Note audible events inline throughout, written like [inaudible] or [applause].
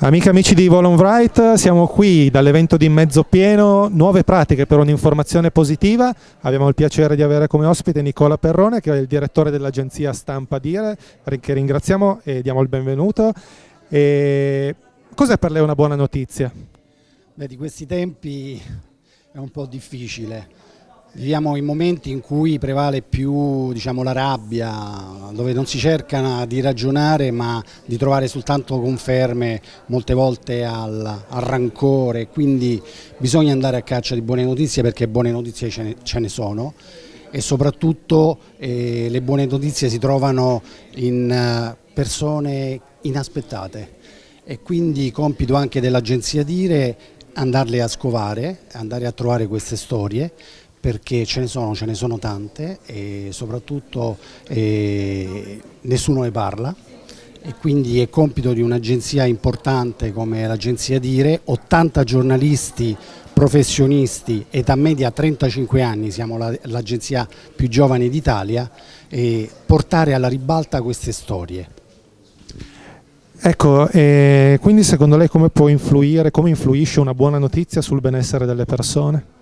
Amiche e amici di Volonbright, siamo qui dall'evento di Mezzo Pieno, nuove pratiche per un'informazione positiva. Abbiamo il piacere di avere come ospite Nicola Perrone, che è il direttore dell'agenzia Stampa Dire, che ringraziamo e diamo il benvenuto. Cos'è per lei una buona notizia? Beh, di questi tempi è un po' difficile Viviamo in momenti in cui prevale più diciamo, la rabbia, dove non si cerca di ragionare ma di trovare soltanto conferme molte volte al, al rancore, quindi bisogna andare a caccia di buone notizie perché buone notizie ce ne, ce ne sono. E soprattutto eh, le buone notizie si trovano in uh, persone inaspettate. E quindi compito anche dell'agenzia Dire andarle a scovare, andare a trovare queste storie perché ce ne sono, ce ne sono tante e soprattutto eh, nessuno ne parla e quindi è compito di un'agenzia importante come l'agenzia Dire, 80 giornalisti professionisti, età media 35 anni, siamo l'agenzia più giovane d'Italia, e portare alla ribalta queste storie. Ecco, eh, quindi secondo lei come può influire, come influisce una buona notizia sul benessere delle persone?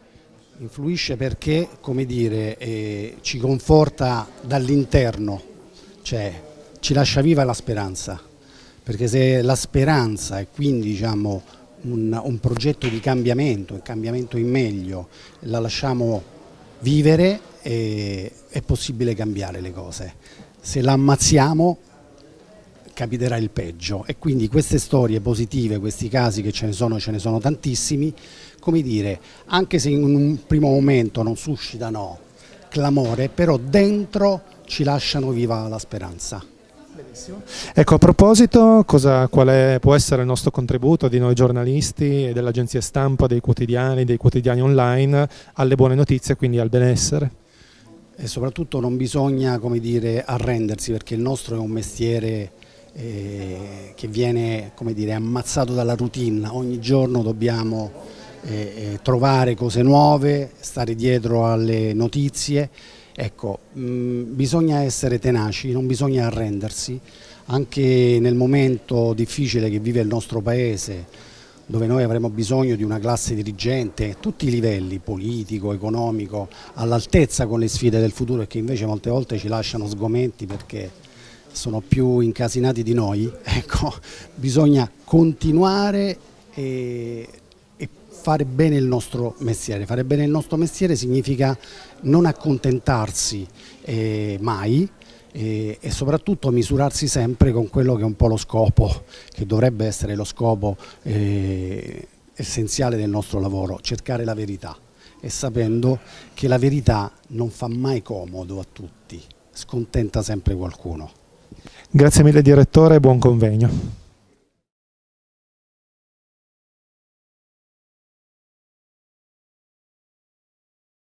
Influisce perché, come dire, eh, ci conforta dall'interno, cioè ci lascia viva la speranza, perché se la speranza e quindi diciamo, un, un progetto di cambiamento, un cambiamento in meglio, la lasciamo vivere, eh, è possibile cambiare le cose. Se la ammazziamo capiterà il peggio e quindi queste storie positive, questi casi che ce ne sono, ce ne sono tantissimi, come dire, anche se in un primo momento non suscitano clamore, però dentro ci lasciano viva la speranza. Benissimo. Ecco, a proposito, cosa, qual è, può essere il nostro contributo di noi giornalisti e dell'agenzia stampa, dei quotidiani, dei quotidiani online alle buone notizie, quindi al benessere? E soprattutto non bisogna come dire, arrendersi perché il nostro è un mestiere eh, che viene come dire, ammazzato dalla routine, ogni giorno dobbiamo eh, trovare cose nuove, stare dietro alle notizie. Ecco, mh, bisogna essere tenaci, non bisogna arrendersi, anche nel momento difficile che vive il nostro Paese, dove noi avremo bisogno di una classe dirigente, a tutti i livelli, politico, economico, all'altezza con le sfide del futuro e che invece molte volte ci lasciano sgomenti perché sono più incasinati di noi, [laughs] ecco, bisogna continuare e fare bene il nostro mestiere. Fare bene il nostro mestiere significa non accontentarsi eh, mai eh, e soprattutto misurarsi sempre con quello che è un po' lo scopo, che dovrebbe essere lo scopo eh, essenziale del nostro lavoro, cercare la verità e sapendo che la verità non fa mai comodo a tutti, scontenta sempre qualcuno. Grazie mille direttore e buon convegno.